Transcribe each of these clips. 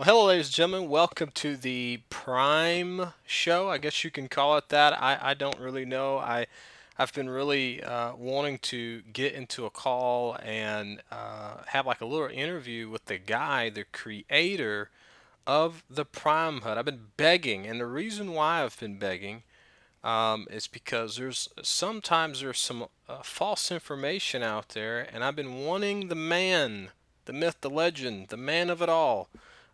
Well, hello, ladies and gentlemen. Welcome to the Prime Show. I guess you can call it that. I, I don't really know. I I've been really uh, wanting to get into a call and uh, have like a little interview with the guy, the creator of the Prime HUD. I've been begging, and the reason why I've been begging um, is because there's sometimes there's some uh, false information out there, and I've been wanting the man, the myth, the legend, the man of it all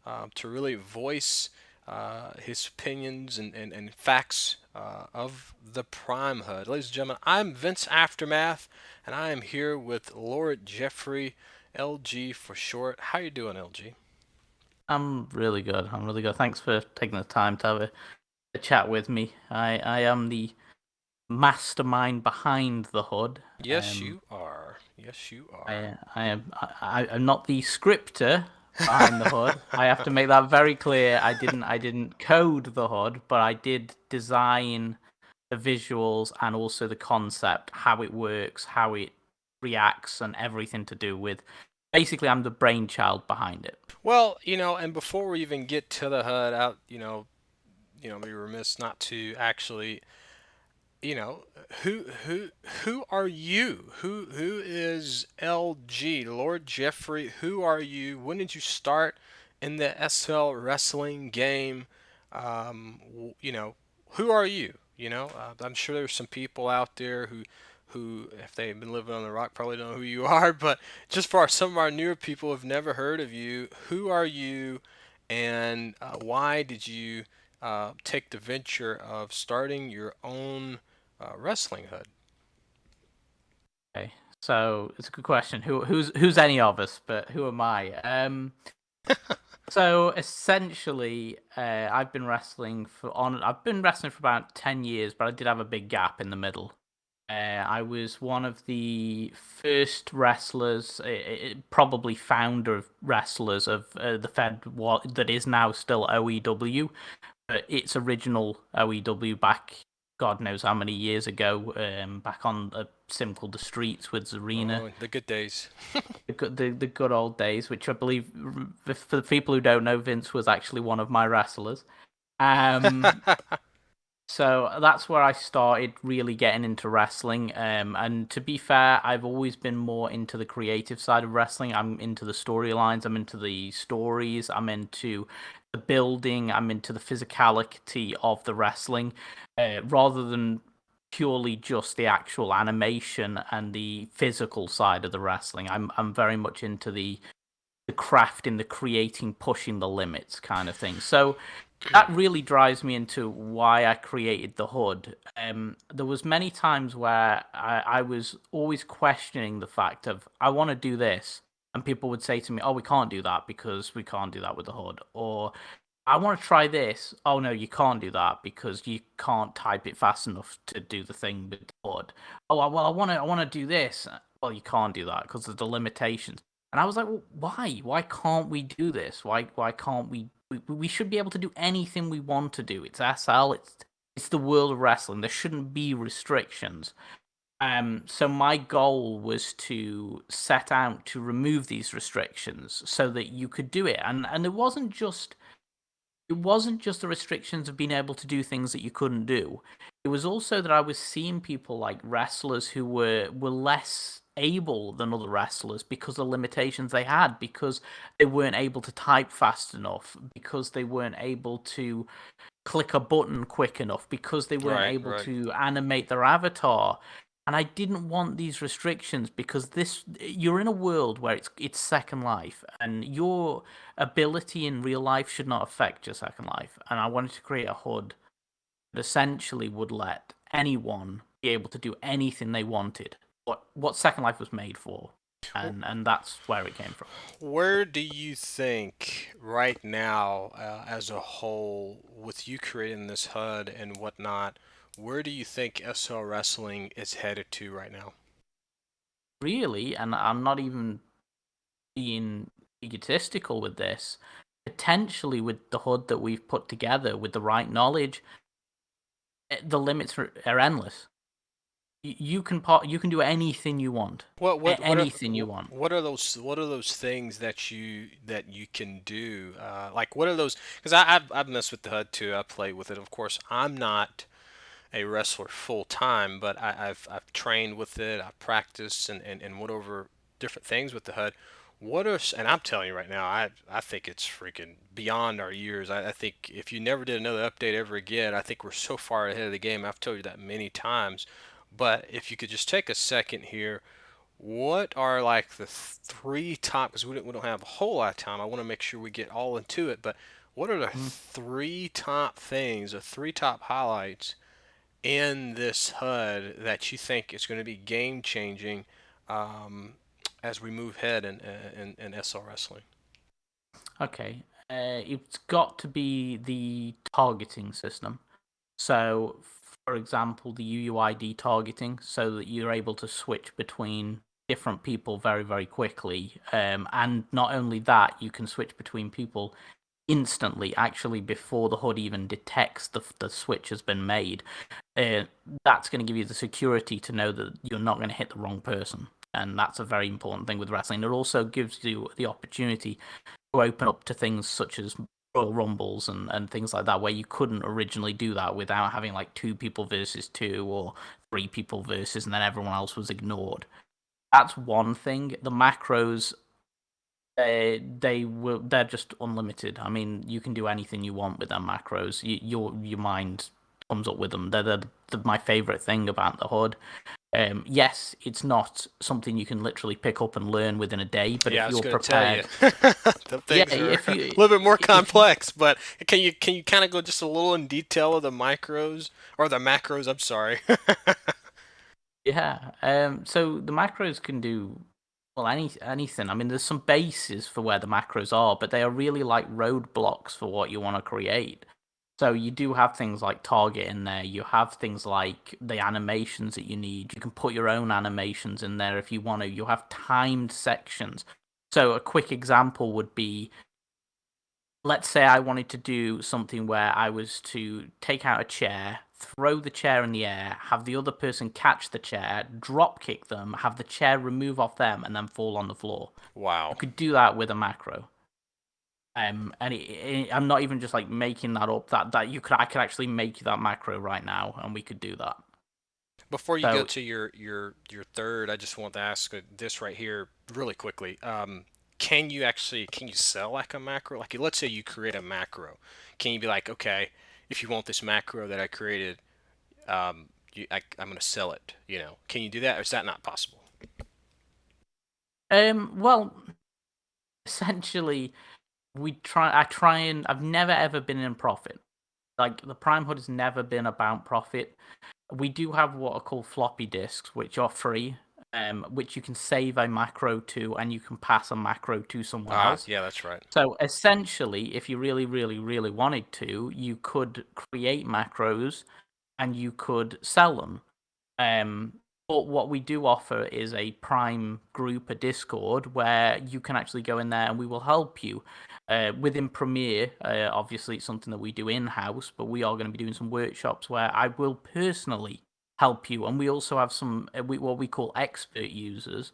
uh, to really voice uh, his opinions and, and, and facts uh, of the Prime HUD. Ladies and gentlemen, I'm Vince Aftermath, and I am here with Lord Jeffrey, LG for short. How you doing, LG? I'm really good. I'm really good. Thanks for taking the time to have a, a chat with me. I, I am the mastermind behind the HUD. Yes, um, you are. Yes, you are. I, I am. I, I'm not the scripter behind the HUD. I have to make that very clear. I didn't I didn't code the HUD, but I did design the visuals and also the concept, how it works, how it reacts, and everything to do with. Basically, I'm the brainchild behind it. Well, you know, and before we even get to the HUD, out, you know, you know, be remiss not to actually you know, who who who are you? Who who is LG Lord Jeffrey? Who are you? When did you start in the SL wrestling game? Um, you know, who are you? You know, uh, I'm sure there's some people out there who who, if they've been living on the rock, probably don't know who you are. But just for our, some of our newer people who've never heard of you, who are you, and uh, why did you uh, take the venture of starting your own uh, wrestling HUD. Okay, so it's a good question. Who who's who's any of us? But who am I? Um, so essentially, uh, I've been wrestling for on. I've been wrestling for about ten years, but I did have a big gap in the middle. Uh, I was one of the first wrestlers, uh, probably founder of wrestlers of uh, the Fed what that is now still OEW, but its original OEW back God knows how many years ago, um, back on a sim called The Streets with Zarina. Oh, the good days. the, good, the, the good old days, which I believe, for the people who don't know, Vince was actually one of my wrestlers. Um, so that's where I started really getting into wrestling. Um, and to be fair, I've always been more into the creative side of wrestling. I'm into the storylines, I'm into the stories, I'm into the building, I'm into the physicality of the wrestling, uh, rather than purely just the actual animation and the physical side of the wrestling. I'm I'm very much into the the craft in the creating, pushing the limits kind of thing. So that really drives me into why I created the HUD. Um, there was many times where I, I was always questioning the fact of I want to do this, and people would say to me, "Oh, we can't do that because we can't do that with the HUD," or "I want to try this." Oh no, you can't do that because you can't type it fast enough to do the thing with the HUD. Oh well, I want to I want to do this. Well, you can't do that because of the limitations. And I was like, well, why? Why can't we do this? Why why can't we, we? Should be able to do anything we want to do. It's SL. It's it's the world of wrestling. There shouldn't be restrictions. Um, so my goal was to set out to remove these restrictions so that you could do it, and and it wasn't just it wasn't just the restrictions of being able to do things that you couldn't do. It was also that I was seeing people like wrestlers who were were less able than other wrestlers because of the limitations they had, because they weren't able to type fast enough, because they weren't able to click a button quick enough, because they weren't right, able right. to animate their avatar and I didn't want these restrictions because this you're in a world where it's it's Second Life, and your ability in real life should not affect your Second Life. And I wanted to create a HUD that essentially would let anyone be able to do anything they wanted. What what Second Life was made for, and and that's where it came from. Where do you think right now, uh, as a whole, with you creating this HUD and whatnot? Where do you think SL Wrestling is headed to right now? Really, and I'm not even being egotistical with this, potentially with the HUD that we've put together with the right knowledge, eh, the limits are, are endless. you can part you can do anything you want What what what are anything you want what are those what are those things that you that you can do? Uh, like what are those? Because I I've, I've messed with the HUD too. I play with it. Of course, I'm not a wrestler full time, but I, I've I've trained with it. I've practiced and, and, and went over different things with the HUD. What are and I'm telling you right now, I I think it's freaking beyond our years. I, I think if you never did another update ever again, I think we're so far ahead of the game. I've told you that many times. But if you could just take a second here, what are like the three top? Because we don't, we don't have a whole lot of time. I want to make sure we get all into it. But what are the Mm. three top things, the three top highlights in this HUD that you think is going to be game changing um, as we move ahead in, in, in SL Wrestling? okay uh, it's got to be the targeting system so for example the uuid targeting so that you're able to switch between different people very very quickly um, and not only that you can switch between people instantly actually before the HUD even detects the, the switch has been made uh, that's going to give you the security to know that you're not going to hit the wrong person. And that's a very important thing with wrestling. It also gives you the opportunity to open up to things such as royal rumbles and, and things like that where you couldn't originally do that without having like two people versus two or three people versus and then everyone else was ignored. That's one thing. The macros they they will they're just unlimited. I mean, you can do anything you want with their macros. You, your your mind comes up with them. They're, they're, they're my favorite thing about the HUD. Um, yes, it's not something you can literally pick up and learn within a day, but Yeah, if you're tell you. prepared, yeah, if a little bit more you complex, but can you can you kind of go just a little in detail of the micros or the macros? I'm sorry. Yeah. Um. So the macros can do well any anything. I mean, there's some bases for where the macros are, but they are really like roadblocks for what you want to create. So you do have things like target in there. You have things like the animations that you need. You can put your own animations in there if you want to. You have timed sections. So a quick example would be let's say I wanted to do something where I was to take out a chair, throw the chair in the air, have the other person catch the chair, drop kick them, have the chair remove off them, and then fall on the floor. I Wow. could do that with a macro. Um, and it, it, I'm not even just like making that up. That that you could I could actually make that macro right now, and we could do that. Before you go to your your your third, I just want to ask uh, this right here really quickly. Um, can you actually can you sell like a macro? Like let's say you create a macro. Can you be like, okay, if you want this macro that I created, um, you, I, I'm going to sell it. You know, can you do that, or is that not possible? um, well, essentially, we try. I try and I've never ever been in profit. Like the Prime HUD has never been about profit. We do have what are called floppy disks, which are free, um, which you can save a macro to, and you can pass a macro to someone Ah, else. yeah, that's right. So essentially, if you really, really, really wanted to, you could create macros and you could sell them. Um, but what we do offer is a Prime group, a Discord, where you can actually go in there and we will help you. Uh, within Premier, uh, obviously, it's something that we do in house, but we are going to be doing some workshops where I will personally help you. And we also have some uh, we, what we call expert users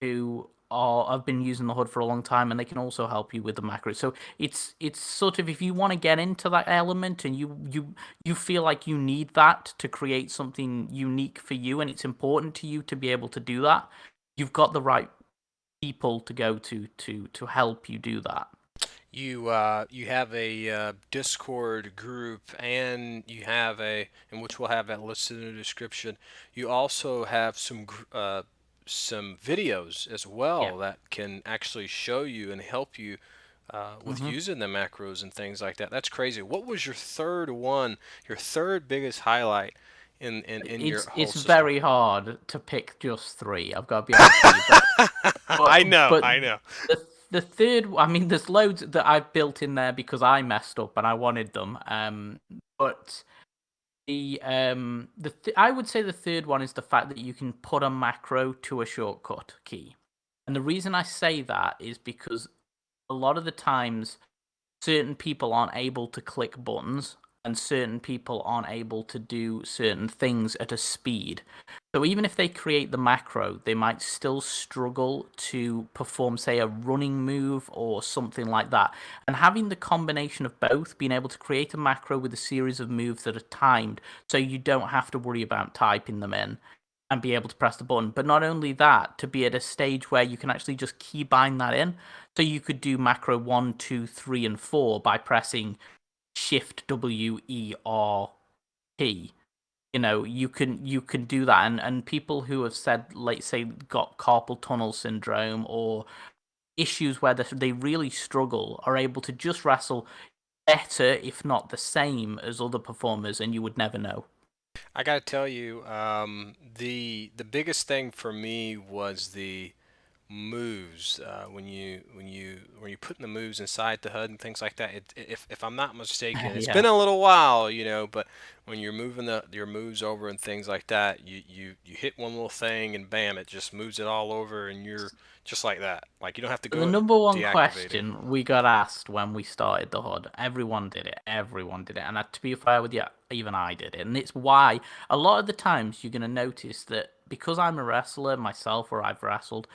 who are have been using the HUD for a long time and they can also help you with the macros. So it's it's sort of if you want to get into that element and you you you feel like you need that to create something unique for you and it's important to you to be able to do that, you've got the right people to go to to to help you do that. You uh, you have a uh, Discord group, and you have a, in which we'll have that listed in the description. You also have some uh, some videos as Yeah. well that can actually show you and help you uh, with hmm using the macros and things like that. That's crazy. What was your third one? Your third biggest highlight in in, in your It's whole it's system? very hard to pick just three. I've got to be honest with you, but I know, but I know. the the third I mean there's loads that I've built in there because I messed up and I wanted them. Um but the um the th- I would say the third one is the fact that you can put a macro to a shortcut key. And the reason I say that is because a lot of the times certain people aren't able to click buttons and certain people aren't able to do certain things at a speed. So even if they create the macro, they might still struggle to perform, say, a running move or something like that. And having the combination of both, being able to create a macro with a series of moves that are timed, so you don't have to worry about typing them in and be able to press the button. But not only that, to be at a stage where you can actually just keybind that in. So you could do macro one, two, three, and four by pressing Shift W E R T. you know you can you can do that and and people who have said like say got carpal tunnel syndrome or issues where they really struggle are able to just wrestle better if not the same as other performers and you would never know i gotta tell you um, the the biggest thing for me was the moves uh, when you when you when you're putting the moves inside the HUD and things like that. It, if if I'm not mistaken, it's yeah. been a little while, you know, but when you're moving the your moves over and things like that, you you you hit one little thing and bam, it just moves it all over, and you're just like that. Like you don't have to go. The number one question we got asked when we started the HUD, everyone did it. Everyone did it, and to be fair with you, even I did it, and it's why a lot of the times you're gonna notice that because I'm a wrestler myself, or I've wrestled,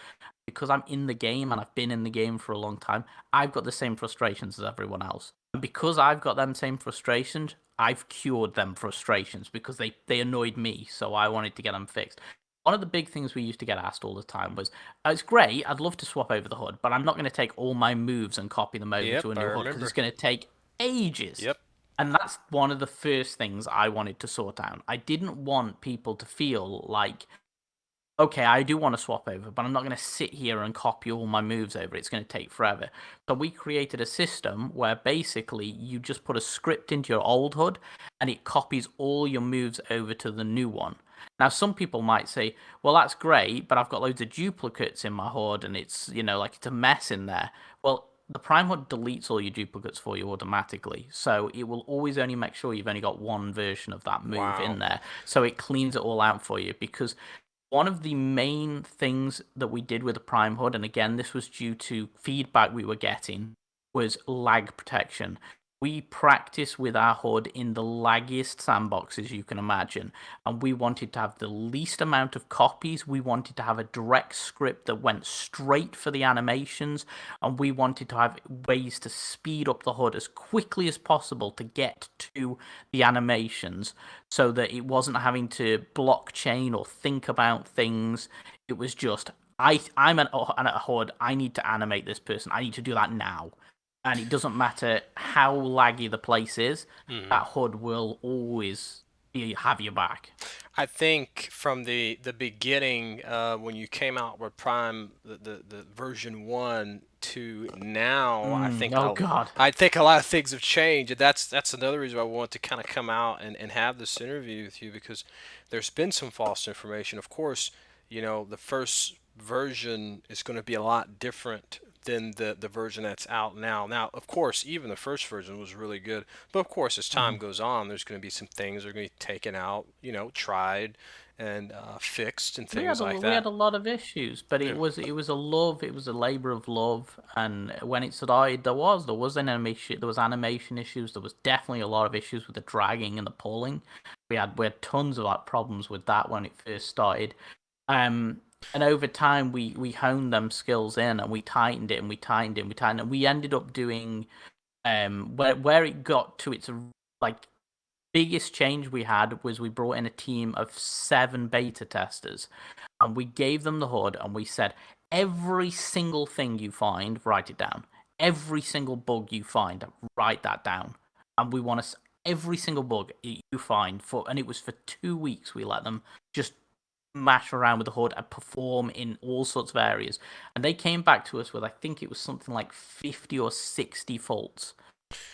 because I'm in the game and I've been in the game for a long time, I've got the same frustrations as everyone else. And because I've got them same frustrations, I've cured them frustrations because they, they annoyed me, so I wanted to get them fixed. One of the big things we used to get asked all the time was, oh, "It's great, I'd love to swap over the HUD, but I'm not going to take all my moves and copy them over yep, to a new HUD because it's going to take ages." Yep. And that's one of the first things I wanted to sort out. I didn't want people to feel like okay, I do want to swap over, but I'm not going to sit here and copy all my moves over. It's going to take forever. So we created a system where basically you just put a script into your old HUD and it copies all your moves over to the new one. Now, some people might say, well, that's great, but I've got loads of duplicates in my HUD and it's, you know, like it's a mess in there. Well, the Prime HUD deletes all your duplicates for you automatically. So it will always only make sure you've only got one version of that move wow. in there. So it cleans it all out for you because one of the main things that we did with the Prime HUD, and again, this was due to feedback we were getting, was lag protection we practice with our HUD in the laggiest sandboxes you can imagine. And we wanted to have the least amount of copies. We wanted to have a direct script that went straight for the animations. And we wanted to have ways to speed up the HUD as quickly as possible to get to the animations so that it wasn't having to blockchain or think about things. It was just, I, I'm an, a HUD, I need to animate this person. I need to do that now and it doesn't matter how laggy the place is, mm-hmm. that HUD will always be, have your back. I think from the the beginning, uh, when you came out with Prime, the, the, the version one to now, mm, I think oh a, god, I think a lot of things have changed, and that's that's another reason why I want to kind of come out and, and have this interview with you because there's been some false information. Of course, you know the first version is going to be a lot different than the the version that's out now. Now, of course, even the first version was really good, but of course, as time mm-hmm. goes on, there's going to be some things that are going to be taken out, you know, tried and uh, fixed and things a, like that. We had a lot of issues, but it yeah. was it was a love, it was a labor of love, and when it started, there was there was an animation, there was animation issues, there was definitely a lot of issues with the dragging and the pulling. We had we had tons of like problems with that when it first started. Um, and over time we we honed them skills in and we tightened it and we tightened it and we tightened it. And we ended up doing um where where it got to its like biggest change we had was we brought in a team of seven beta testers and we gave them the HUD and we said every single thing you find write it down every single bug you find write that down and we want to every single bug you find for and it was for two weeks we let them just mash around with the HUD and perform in all sorts of areas. And they came back to us with, I think it was something like 50 or 60 faults.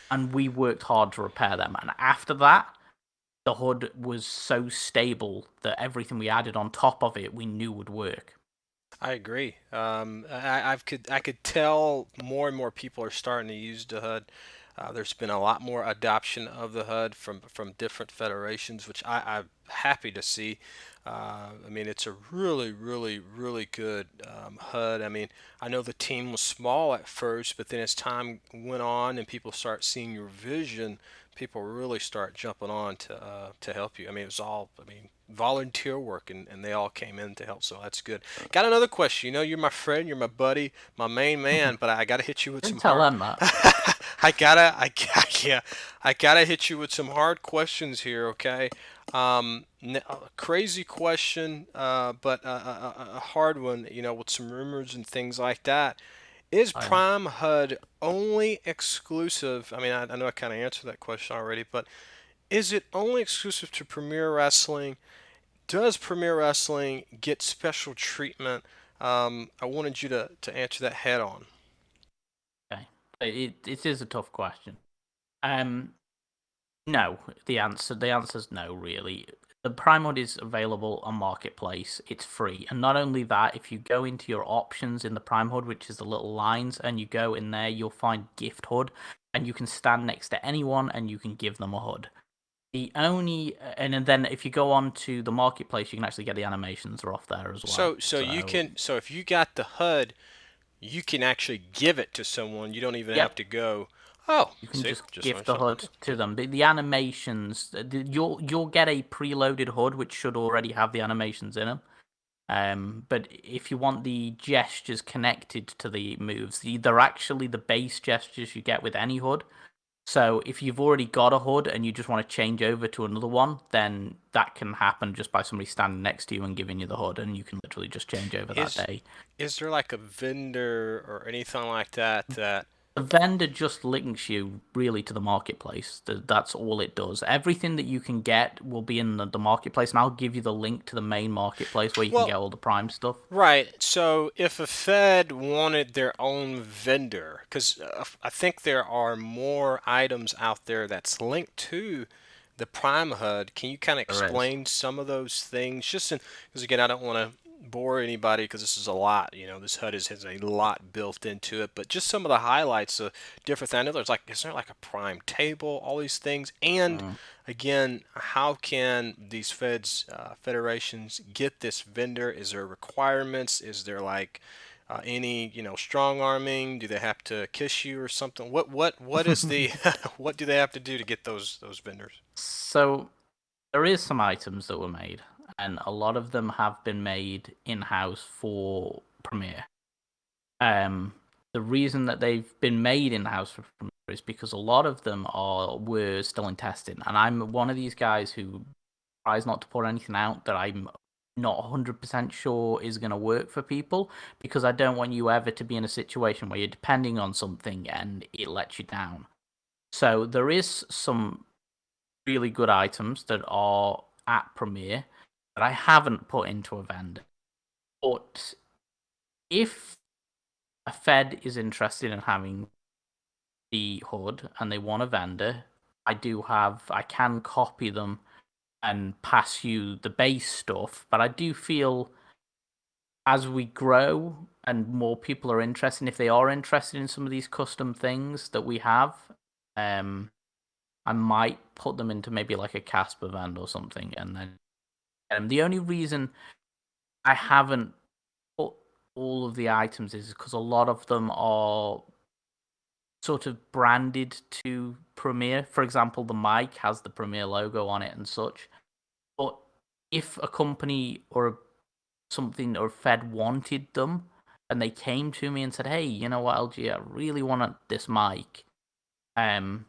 And we worked hard to repair them. And after that, the HUD was so stable that everything we added on top of it we knew would work. I agree. Um, I, I could I could tell more and more people are starting to use the HUD. Uh, there's been a lot more adoption of the HUD from from different federations, which I, I'm happy to see. Uh, I mean, it's a really, really, really good um, HUD. I mean, I know the team was small at first, but then as time went on and people start seeing your vision, people really start jumping on to uh, to help you. I mean, it was all, I mean, volunteer work, and, and they all came in to help, so that's good. Got another question. You know, you're my friend, you're my buddy, my main man, but I got to hit you with Didn't some tell hard. I gotta, I got, yeah, I gotta hit you with some hard questions here, okay? Um, n- uh, crazy question, uh, but a, a, a hard one, you know, with some rumors and things like that. Is yeah. Prime HUD only exclusive? I mean, I, I know I kind of answered that question already, but is it only exclusive to Premier Wrestling? Does Premier Wrestling get special treatment? Um, I wanted you to, to answer that head on. It it is a tough question. Um, no. The answer the answer is no. Really, the Prime HUD is available on Marketplace. It's free, and not only that, if you go into your options in the Prime HUD, which is the little lines, and you go in there, you'll find Gift HUD, and you can stand next to anyone and you can give them a HUD. The only and then if you go on to the marketplace, you can actually get the animations are off there as well. So, so you can, so if you got the HUD, you can actually give it to someone. You don't even have to go. Oh, you can see, just just gift the something. HUD to them. The, the animations, the, you'll you'll get a preloaded HUD which should already have the animations in them. Um, but if you want the gestures connected to the moves, the- they're actually the base gestures you get with any HUD. So if you've already got a HUD and you just want to change over to another one, then that can happen just by somebody standing next to you and giving you the HUD, and you can literally just change over that Is day. is there like a vendor or anything like that that The vendor just links you really to the marketplace. That's all it does. Everything that you can get will be in the, the marketplace, and I'll give you the link to the main marketplace where you can get all the Prime stuff. Right. So if a Fed wanted their own vendor, because uh, I think there are more items out there that's linked to the Prime HUD, can you kind of explain some of those things? Just because again, I don't want to bore anybody because this is a lot. You know, this HUD is, has a lot built into it, but just some of the highlights of different things. I know there's like, is there like a Prime table, all these things, and Mm. again, how can these feds, uh, federations get this vendor? Is there requirements? Is there like uh, any, you know, strong arming? Do they have to kiss you or something? What, what, what is the, what do they have to do to get those, those vendors? So there is some items that were made, and a lot of them have been made in house for Premier. Um, the reason that they've been made in house for Premier is because a lot of them are were still in testing, and I'm one of these guys who tries not to put anything out that I'm not 100% sure is going to work for people because I don't want you ever to be in a situation where you're depending on something and it lets you down. So there is some really good items that are at Premier that I haven't put into a vendor. But if a Fed is interested in having the HUD and they want a vendor, I do have, I can copy them and pass you the base stuff. But I do feel as we grow and more people are interested, if they are interested in some of these custom things that we have, um, I might put them into maybe like a CasperVend or something, and then the only reason I haven't put all of the items is because a lot of them are sort of branded to Premier. For example, the mic has the Premier logo on it and such. But if a company or something or Fed wanted them and they came to me and said, "Hey, you know what, LG, I really want this mic," um,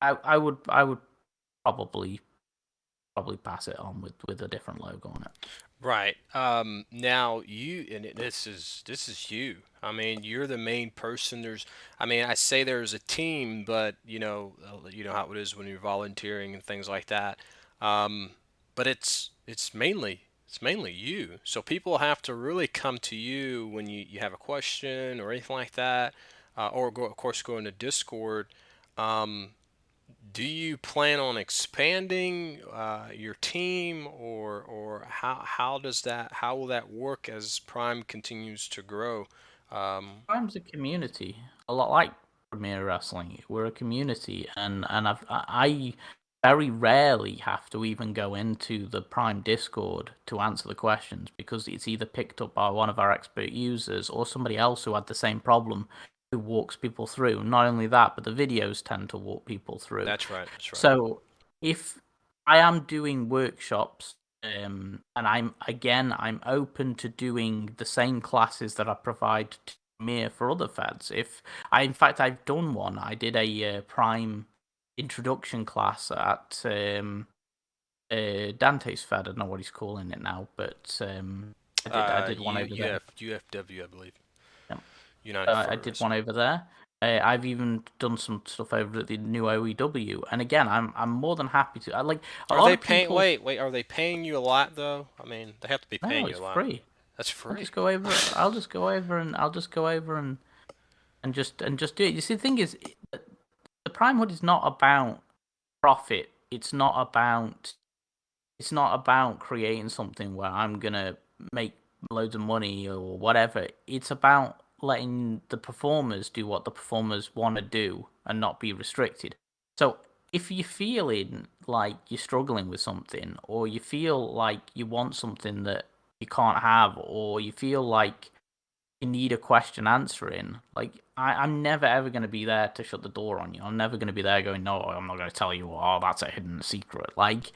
I I would I would probably probably pass it on with with a different logo on it. Right. Um, now you, and this is this is you. I mean, you're the main person. There's, I mean, I say there's a team, but you know, uh, you know how it is when you're volunteering and things like that. Um, but it's it's mainly it's mainly you. So people have to really come to you when you you have a question or anything like that, uh, or go, of course go into Discord. Um, do you plan on expanding uh, your team, or or how how does that how will that work as Prime continues to grow? Um, Prime's a community, a lot like Premier Wrestling. We're a community, and and I've, I very rarely have to even go into the Prime Discord to answer the questions because it's either picked up by one of our expert users or somebody else who had the same problem who walks people through. Not only that, but the videos tend to walk people through. That's right. That's right. So if I am doing workshops, um, and I'm again, I'm open to doing the same classes that I provide to Mir for other feds. If I, in fact, I've done one. I did a uh, Prime introduction class at um, uh, Dante's Fed. I don't know what he's calling it now, but um, I did, Uh, I did one U- over there. UFW, I believe. United. Uh, I did one over there. Uh, I've even done some stuff over at the new OEW, and again, I'm I'm more than happy to. I like a Are lot they paying? people. Wait, wait. Are they paying you a lot though? I mean, they have to be no, paying it's you a lot. free. That's I'll free. just go over. I'll just go over and I'll just go over and and just and just do it. You see, the thing is, the Prime HUD is not about profit. It's not about. It's not about creating something where I'm gonna make loads of money or whatever. It's about letting the performers do what the performers want to do and not be restricted. So if you're feeling like you're struggling with something, or you feel like you want something that you can't have, or you feel like you need a question answering, like I, I'm never ever going to be there to shut the door on you. I'm never going to be there going, no, I'm not going to tell you. Oh, that's a hidden secret. Like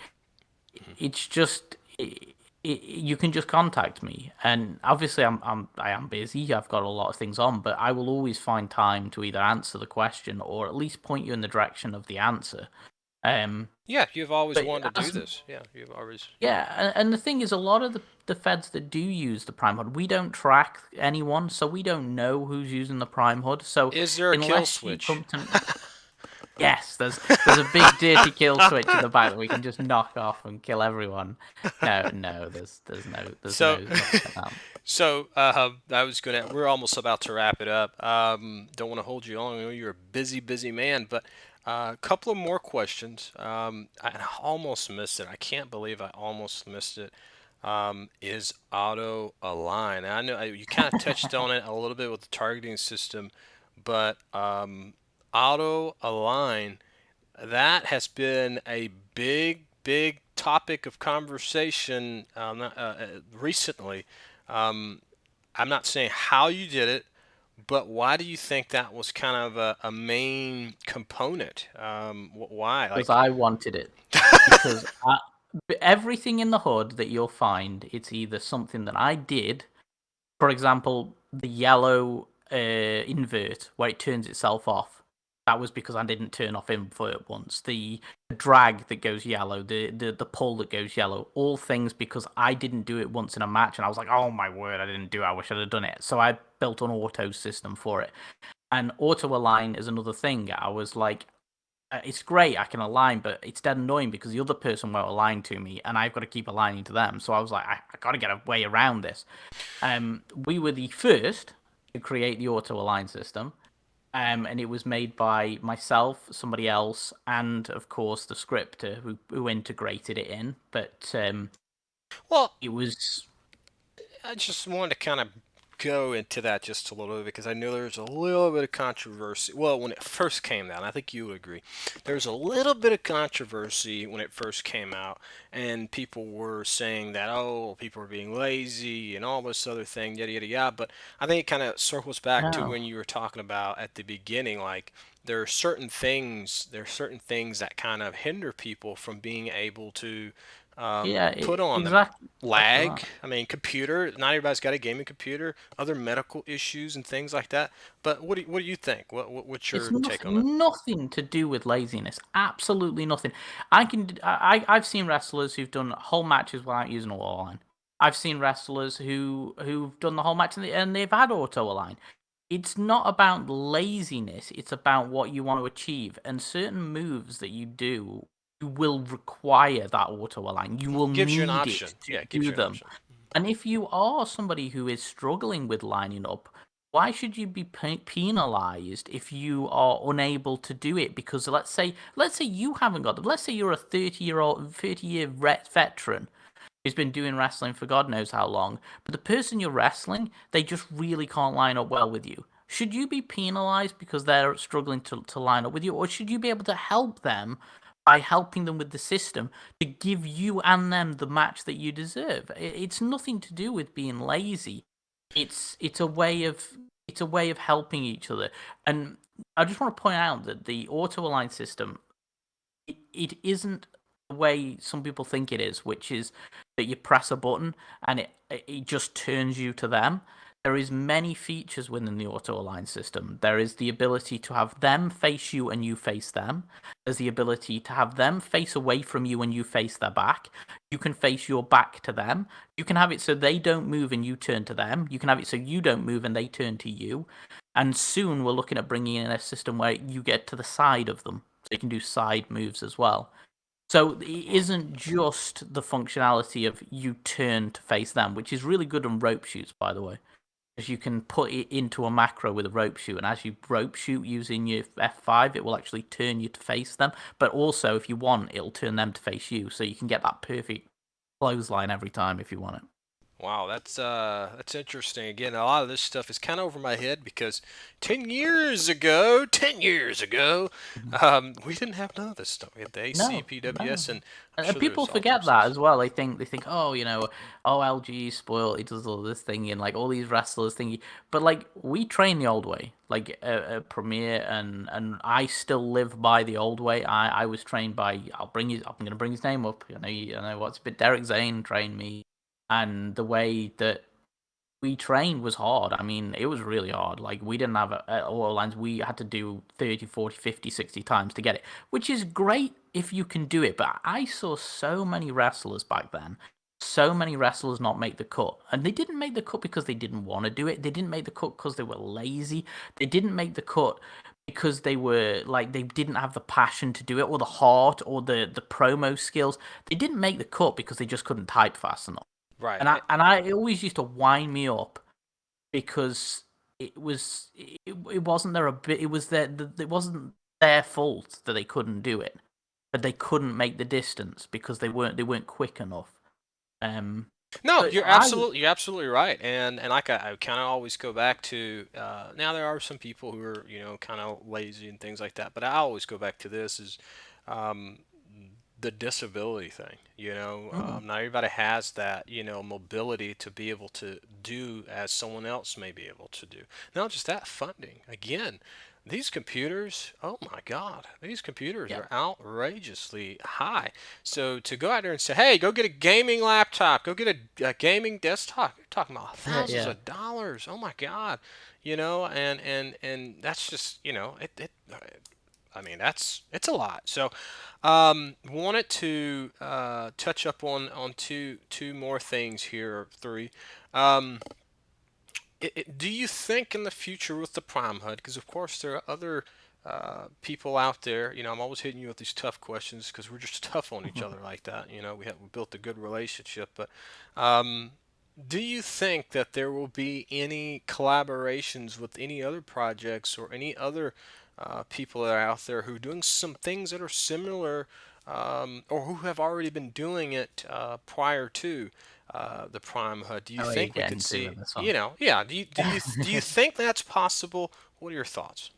mm-hmm. it's just it, it, you can just contact me, and obviously I'm I'm I am busy. I've got a lot of things on, but I will always find time to either answer the question or at least point you in the direction of the answer. Um, Yeah, you've always wanted to do this. Yeah, you've always. yeah, and, and the thing is, a lot of the, the feds that do use the Prime HUD, we don't track anyone, so we don't know who's using the Prime HUD. So Is there a kill switch? to- yes, there's there's a big dirty kill switch in the back that we can just knock off and kill everyone. No, no, there's there's no there's So- no. So uh, I was gonna. We're almost about to wrap it up. Um, don't want to hold you long. I know you're a busy, busy man, but uh, a couple of more questions. Um, I, I almost missed it. I can't believe I almost missed it. Um, is auto align? I know you kind of touched on it a little bit with the targeting system, but um, auto align that has been a big, big topic of conversation um, uh, uh, recently. Um, I'm not saying how you did it, but why do you think that was kind of a, a main component? Um, wh- why? Like, Because I wanted it. Because I, everything in the HUD that you'll find, it's either something that I did, for example, the yellow uh, invert where it turns itself off. That was because I didn't turn off invert once. The drag that goes yellow, the, the the pull that goes yellow, all things because I didn't do it once in a match, and I was like, oh my word, I didn't do it. I wish I'd have done it. So I built an auto system for it, and auto align is another thing. I was like, uh, it's great I can align, but it's dead annoying because the other person won't align to me, and I've got to keep aligning to them. So I was like, I, I got to get a way around this. Um, we were the first to create the auto align system, um, and it was made by myself, somebody else, and of course the scripter who who integrated it in. But um, well, it was I just wanted to kind of go into that just a little bit because I know there's a little bit of controversy. Well, when it first came out, I think you would agree, there was a little bit of controversy when it first came out, and people were saying that oh, people are being lazy and all this other thing, yada yada yada. But I think it kind of circles back to when you were talking about at the beginning, like there are certain things, there are certain things that kind of hinder people from being able to um, yeah put on exactly lag. I mean, computer. Not everybody's got a gaming computer. Other medical issues and things like that. But what do you, what do you think? What, what what's your It's take nothing, on that? nothing to do with laziness. Absolutely nothing. I can. I I've seen wrestlers who've done whole matches without using auto align. I've seen wrestlers who who've done the whole match and, they, and they've had auto align. It's not about laziness. It's about what you want to achieve. And certain moves that you do, you will require that auto align. You will Gives need you an option. it to Yeah, do an them. And if you are somebody who is struggling with lining up, why should you be penalized if you are unable to do it? Because let's say, let's say you haven't got them. Let's say you're a 30 year old, 30 year veteran who's been doing wrestling for God knows how long, but the person you're wrestling, they just really can't line up well with you. Should you be penalized because they're struggling to, to line up with you, or should you be able to help them by helping them with the system to give you and them the match that you deserve. It's nothing to do with being lazy. It's it's a way of it's a way of helping each other. And I just want to point out that the auto align system it, it isn't the way some people think it is, which is that you press a button and it it just turns you to them there is many features within the auto align system. There is the ability to have them face you and you face them. There's the ability to have them face away from you and you face their back. You can face your back to them. You can have it so they don't move and you turn to them. You can have it so you don't move and they turn to you. And soon we're looking at bringing in a system where you get to the side of them. So you can do side moves as well. So it isn't just the functionality of you turn to face them, which is really good on rope shoots, by the way is you can put it into a macro with a rope shoot, and as you rope shoot using your F5, it will actually turn you to face them. But also, if you want, it'll turn them to face you, so you can get that perfect clothesline every time if you want it. Wow, that's uh, that's interesting. Again, a lot of this stuff is kind of over my head because ten years ago, ten years ago, mm-hmm. um, we didn't have none of this stuff. We had the ACPWS, no, no. and, and sure people forget that as well. They think they think, oh, you know, oh, LG spoiled. He does all this thing and like all these wrestlers thingy. But like we train the old way, like a, a Premier, and and I still live by the old way. I I was trained by. I'll bring you. I'm gonna bring his name up. You know, you know what's a bit. Derek Zane trained me and the way that we trained was hard. I mean, it was really hard. Like, we didn't have a, oil lines. We had to do 30, 40, 50, 60 times to get it, which is great if you can do it. But I saw so many wrestlers back then, so many wrestlers not make the cut. And they didn't make the cut because they didn't want to do it. They didn't make the cut because they were lazy. They didn't make the cut because they were like they didn't have the passion to do it or the heart or the the promo skills. They didn't make the cut because they just couldn't type fast enough. Right. And I and I it always used to wind me up because it was it, it wasn't their a bit it was their it wasn't their fault that they couldn't do it, but they couldn't make the distance because they weren't they weren't quick enough. Um. No, you're absolutely you're absolutely right, and and like I, I kind of always go back to uh, now there are some people who are you know kind of lazy and things like that, but I always go back to this is um, the disability thing. You know, mm-hmm. um, not everybody has that, you know, mobility to be able to do as someone else may be able to do. Not just that, funding. Again, these computers, oh my God, these computers yep. are outrageously high. So to go out there and say, hey, go get a gaming laptop, go get a, a gaming desktop, you're talking about thousands yeah. of dollars. Oh my God, you know, and and and that's just, you know, it, it I mean, that's it's a lot. So, um, wanted to uh, touch up on on two two more things here, three. Um, it, it, do you think in the future with the Prime HUD, because of course there are other uh, people out there, you know, I'm always hitting you with these tough questions because we're just tough on each other like that. You know, we have we built a good relationship, but um, do you think that there will be any collaborations with any other projects or any other uh, people that are out there who are doing some things that are similar um, or who have already been doing it uh, prior to uh, the Prime HUD. Do you think we could see, you know, yeah, do you, do you, do you think that's possible? What are your thoughts?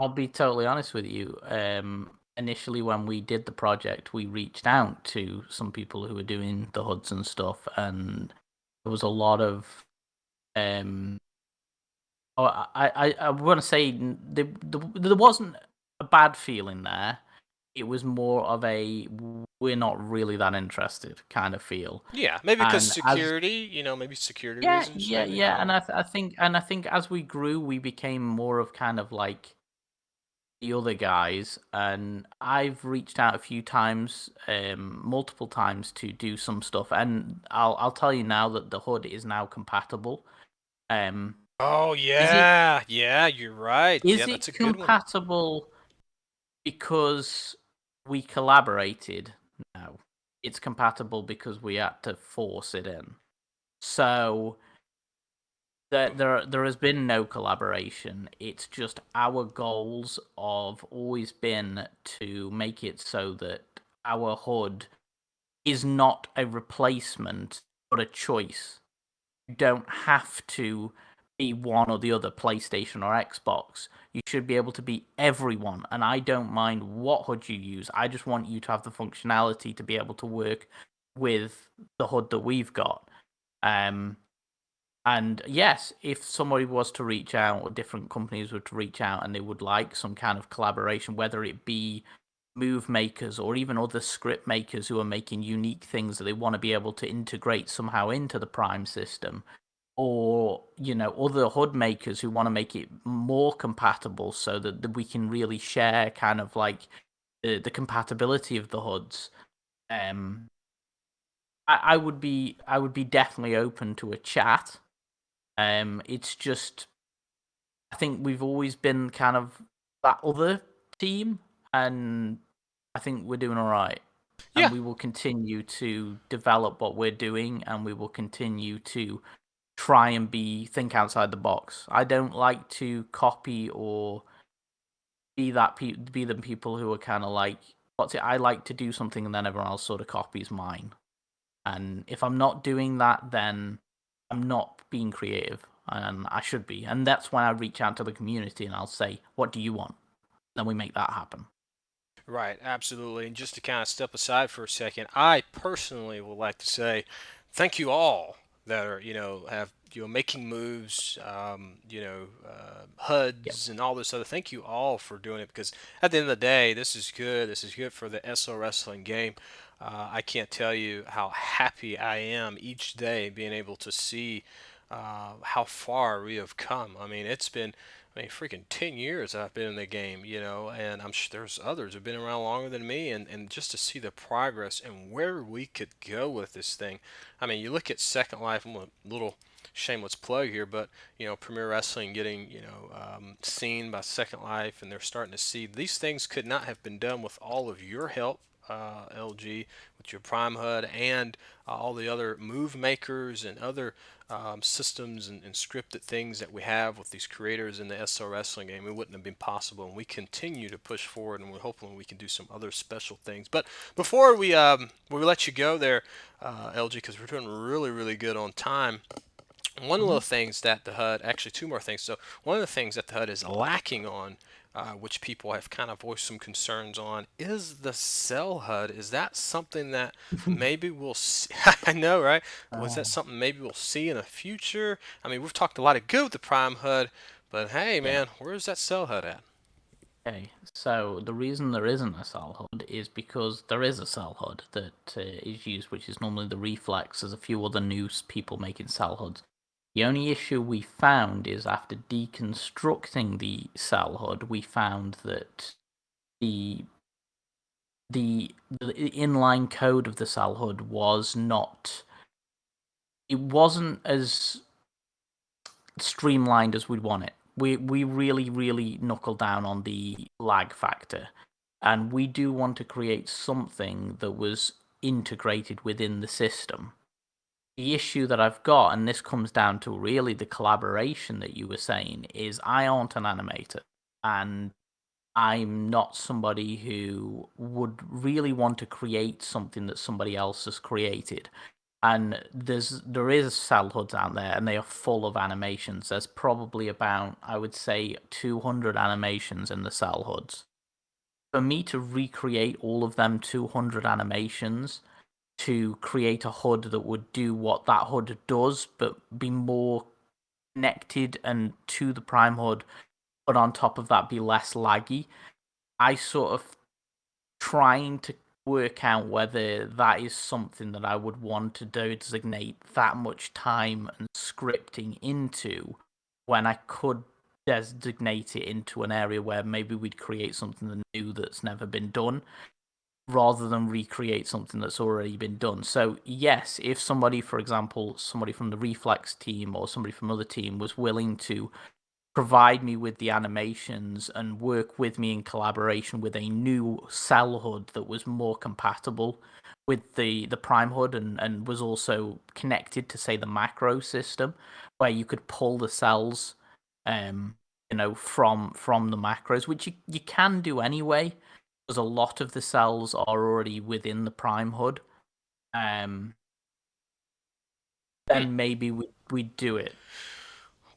I'll be totally honest with you. Um, initially, when we did the project, we reached out to some people who were doing the HUDs and stuff, and there was a lot of um, Oh, I, I, I want to say there, there wasn't a bad feeling there. It was more of a we're not really that interested kind of feel. Yeah, maybe because security, as, you know, maybe security yeah, reasons. Yeah, yeah, and I, th- I think, and I think as we grew, we became more of kind of like the other guys, and I've reached out a few times, um, multiple times to do some stuff, and I'll I'll tell you now that the HUD is now compatible. Um, Oh yeah, it, yeah, you're right. Is yeah, it compatible because we collaborated? No, it's compatible because we had to force it in. So there, there, there has been no collaboration. It's just our goals have always been to make it so that our HUD is not a replacement but a choice. You don't have to one or the other, PlayStation or Xbox. You should be able to be everyone, and I don't mind what HUD you use. I just want you to have the functionality to be able to work with the HUD that we've got. Um, and yes, if somebody was to reach out, or different companies were to reach out, and they would like some kind of collaboration, whether it be move makers or even other script makers who are making unique things that they want to be able to integrate somehow into the Prime system, or you know other HUD makers who want to make it more compatible so that, that we can really share kind of like the, the compatibility of the HUDs. Um, I, I would be I would be definitely open to a chat. Um, it's just I think we've always been kind of that other team, and I think we're doing all right. Yeah. And we will continue to develop what we're doing, and we will continue to try and be think outside the box. I don't like to copy or be that pe- be the people who are kind of like what's it. I like to do something and then everyone else sort of copies mine. And if I'm not doing that, then I'm not being creative, and I should be. And that's when I reach out to the community and I'll say, "What do you want?" Then we make that happen. Right, absolutely. And just to kind of step aside for a second, I personally would like to say thank you all that are, you know, have you know making moves, um, you know, uh, HUDs Yep. and all this other. Thank you all for doing it because at the end of the day, this is good. This is good for the SL wrestling game. Uh, I can't tell you how happy I am each day being able to see uh, how far we have come. I mean, it's been, I mean, freaking 10 years I've been in the game, you know, and I'm sure there's others who've been around longer than me, and, and just to see the progress and where we could go with this thing. I mean, you look at Second Life, I'm a little shameless plug here, but you know, Premier Wrestling getting you know um, seen by Second Life, and they're starting to see these things could not have been done with all of your help uh, LG with your Prime HUD and uh, all the other move makers and other um, systems and, and, scripted things that we have with these creators in the SL wrestling game. It wouldn't have been possible, and we continue to push forward, and we're hoping we can do some other special things. But before we um, we let you go there, uh, LG, because we're doing really really good on time. One of the things that the HUD, actually two more things. So one of the things that the HUD is lacking on uh, which people have kind of voiced some concerns on, is the sell HUD. Is that something that maybe we'll see? I know, right? Was that Oh. something maybe we'll see in the future? I mean, we've talked a lot of good with the Prime HUD, but hey, man, where's that sell HUD at? Okay, so the reason there isn't a sell HUD is because there is a sell HUD that uh, is used, which is normally the Reflex. There's a few other new people making sell HUDs. The only issue we found is after deconstructing the sell HUD, we found that the the, the inline code of the sell HUD was not. It wasn't as streamlined as we'd want it. We we really really knuckle down on the lag factor, and we do want to create something that was integrated within the system. The issue that I've got, and this comes down to really the collaboration that you were saying, is I aren't an animator, and I'm not somebody who would really want to create something that somebody else has created. And there's there is sell HUDs out there and they are full of animations. There's probably about i would say 200 animations in the sell HUDs for me to recreate all of them 200 animations to create a HUD that would do what that HUD does but be more connected and to the prime HUD but on top of that be less laggy. I sort of trying to work out whether that is something that I would want to designate that much time and scripting into when I could designate it into an area where maybe we'd create something new that's never been done rather than recreate something that's already been done. So yes, if somebody for example, somebody from the Reflex team or somebody from other team was willing to provide me with the animations and work with me in collaboration with a new sell HUD that was more compatible with the the prime HUD and and was also connected to say the macro system where you could pull the sells um you know from from the macros which you, you can do anyway a lot of the sells are already within the prime HUD um then maybe we we do it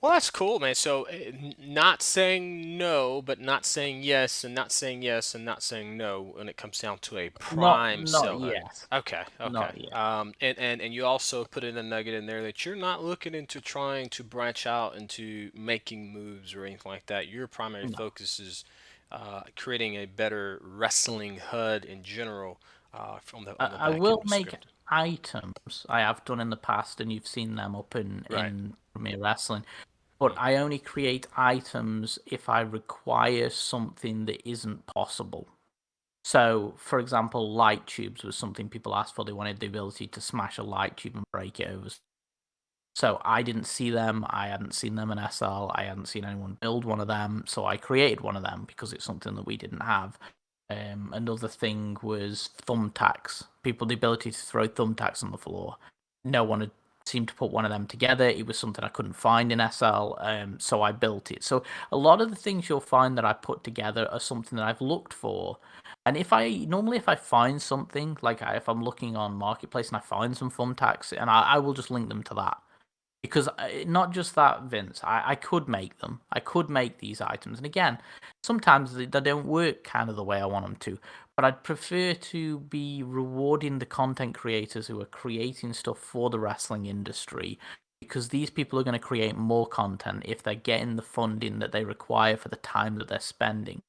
Well, that's cool, man. So, eh, not saying no, but not saying yes, and not saying yes, and not saying no when it comes down to a prime not sell HUD. yet. Okay, okay. Not. Um, and, and and you also put in a nugget in there that you're not looking into trying to branch out into making moves or anything like that. Your primary No. focus is uh, creating a better wrestling HUD in general uh, from the I, on the I will make script. items. I have done in the past, and you've seen them up in Right. in Premier Wrestling. But I only create items if I require something that isn't possible. So, for example, light tubes was something people asked for. They wanted the ability to smash a light tube and break it over. So I didn't see them. I hadn't seen them in SL. I hadn't seen anyone build one of them. So I created one of them because it's something that we didn't have. Um, another thing was thumbtacks. People the ability to throw thumbtacks on the floor. No one had seemed to put one of them together. It was something I couldn't find in SL, um, so I built it. So a lot of the things you'll find that I put together are something that I've looked for. And if I normally if I find something like I, if I'm looking on marketplace and I find some thumbtacks, and I, I will just link them to that because I- not just that vince I, I could make them i could make these items and again sometimes they, they don't work kind of the way i want them to but i'd prefer to be rewarding the content creators who are creating stuff for the wrestling industry because these people are going to create more content if they're getting the funding that they require for the time that they're spending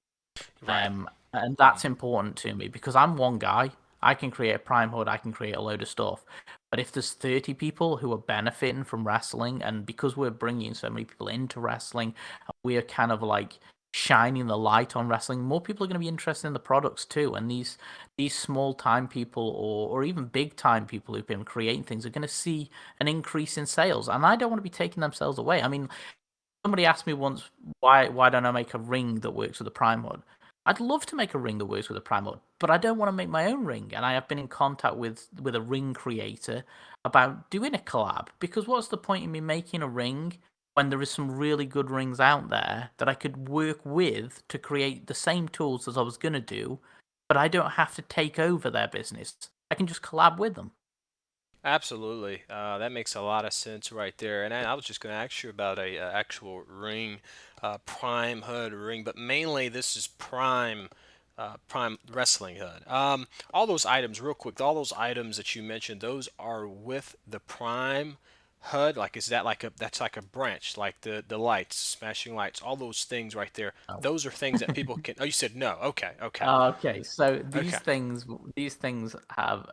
Right. um, and that's important to me because I'm one guy. I can create a prime HUD. I can create a load of stuff. But if there's 30 people who are benefiting from wrestling, and because we're bringing so many people into wrestling, we're kind of like shining the light on wrestling. More people are going to be interested in the products too. And these these small time people, or or even big time people who've been creating things, are going to see an increase in sales. And I don't want to be taking themselves away. I mean, somebody asked me once why why don't I make a ring that works with a prime HUD? I'd love to make a ring that works with a prime but I don't want to make my own ring. And I have been in contact with with a ring creator about doing a collab because what's the point in me making a ring when there is some really good rings out there that I could work with to create the same tools as I was gonna do, but I don't have to take over their business. I can just collab with them. Absolutely. Uh, that makes a lot of sense right there. And I, I was just going to ask you about a, uh actual ring, uh, Prime HUD ring, but mainly this is Prime, uh, Prime Wrestling HUD. Um, all those items, real quick, all those items that you mentioned, those are with the Prime HUD. Like, is that like a that's like a branch, like the the lights, smashing lights, all those things right there. Oh. Those are things that people can. Oh, you said no. Okay, okay, Okay, so these okay. things these things have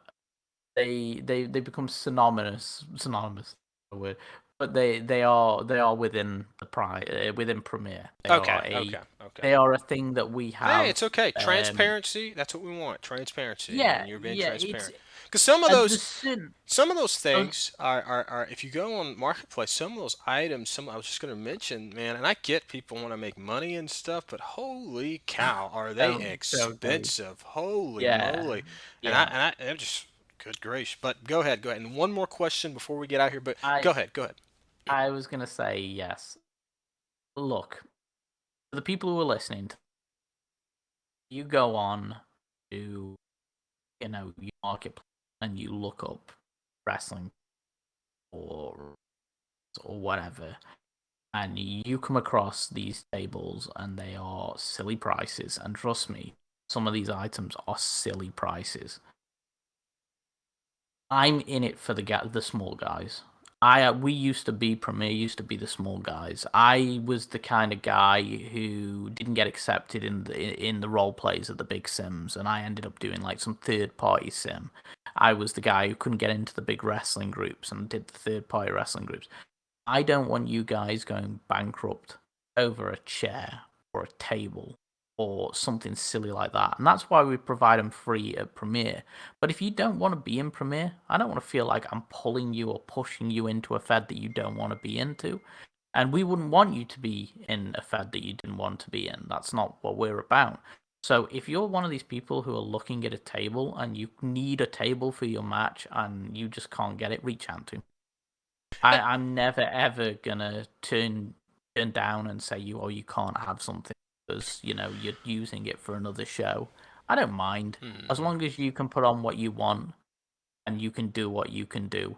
they they they become synonymous synonymous word but they they are they are within the pri uh, within Premier. They Okay, a okay, okay. they are a thing that we have. Hey, it's okay. Um, Transparency, that's what we want. Transparency, yeah, and you're being yeah. Transparent. Because some of those, syn- some of those things are, are, are, if you go on Marketplace, some of those items, some I was just going to mention, man, and I get people want to make money and stuff, but holy cow, are they don't don't they? expensive? Holy Yeah, moly. And I, and I, I'm just, good gracious. But go ahead, go ahead. And one more question before we get out here, but I go ahead, go ahead. I was gonna say yes. Look, for the people who are listening, you go on to you know your marketplace and you look up wrestling or or whatever, and you come across these tables and they are silly prices. And trust me, some of these items are silly prices. I'm in it for the the small guys. I uh, we used to be Premier used to be the small guys. I was the kind of guy who didn't get accepted in the in the role plays of the big sims, and I ended up doing like some third party sim. I was the guy who couldn't get into the big wrestling groups and did the third party wrestling groups. I don't want you guys going bankrupt over a chair or a table or something silly like that. And that's why we provide them free at Premier. But if you don't want to be in Premier, I don't want to feel like I'm pulling you or pushing you into a Fed that you don't want to be into. And we wouldn't want you to be in a Fed that you didn't want to be in. That's not what we're about. So if you're one of these people who are looking at a table and you need a table for your match and you just can't get it, reach out to me. I, I'm never ever gonna turn turn down and say you or you can't have something because you know you're using it for another show. I don't mind as Hmm. long as you can put on what you want and you can do what you can do.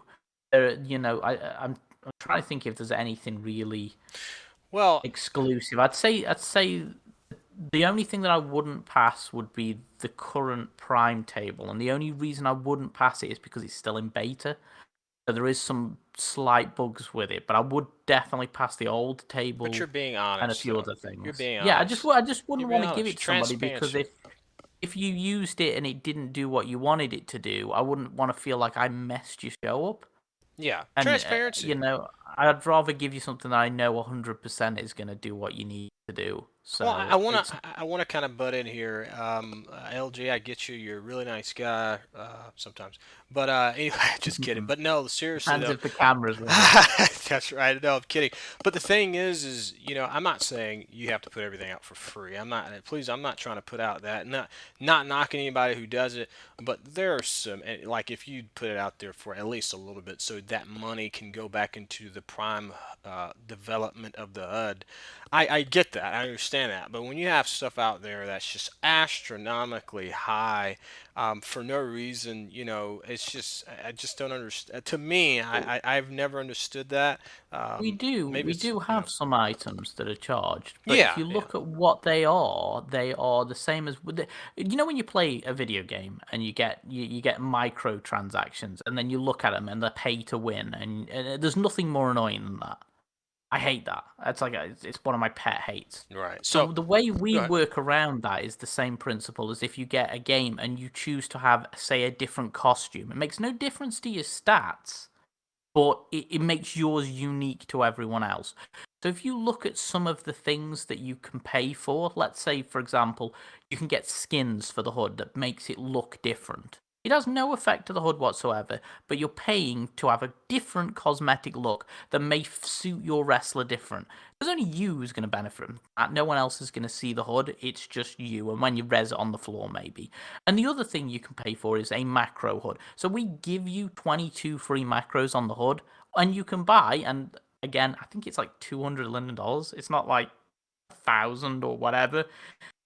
There, you know, I I- I'm I'm trying to think if there's anything really well exclusive. I'd say I'd say the only thing that I wouldn't pass would be the current Prime table, and the only reason I wouldn't pass it is because it's still in beta. So there is some slight bugs with it, but I would definitely pass the old table. But you're being honest. and a few other things. You're being yeah, I just I just wouldn't want to give it to somebody because if if you used it and it didn't do what you wanted it to do, I wouldn't want to feel like I messed your show up. Yeah, And, uh, transparency. you know, I'd rather give you something that I know 100% is going to do what you need to do. So well, I- I want it's- to I want to kind of butt in here. Um, uh, LG, I get you. You're a really nice guy uh, sometimes, but uh, anyway, just kidding. But no, seriously hands though. if the cameras. That's right. No, I'm kidding. But the thing is, is you know, I'm not saying you have to put everything out for free. I'm not. Please, I'm not trying to put out that. Not not knocking anybody who does it, but there are some and, like if you put it out there for at least a little bit, so that money can go back into the prime uh, development of the HUD. I, I get that. I understand that. But when you have stuff out there that's just astronomically high um, for no reason, you know, it's just I I just don't understand. To me, I, I I've never understood that. Um, we do. maybe We it's, do you have know- some items that are charged, but Yeah, if you yeah. look at what they are, they are the same as with the, you know when you play a video game and you get you, you get microtransactions and then you look at them and they're pay to win and, and there's nothing more annoying than that. I hate that. It's like a, it's one of my pet hates. Right. So So the way we work around that is the same principle as if you get a game and you choose to have, say, a different costume. It makes no difference to your stats, but it, it makes yours unique to everyone else. So if you look at some of the things that you can pay for, let's say, for example, you can get skins for the HUD that makes it look different. It has no effect to the HUD whatsoever, but you're paying to have a different cosmetic look that may suit your wrestler different. There's only you who's going to benefit from that. No one else is going to see the HUD. It's just you, and when you res it on the floor, maybe. And the other thing you can pay for is a macro HUD. So we give you 22 free macros on the HUD, and you can buy. And again, I think it's like 200 Linden dollars. It's not like thousand or whatever,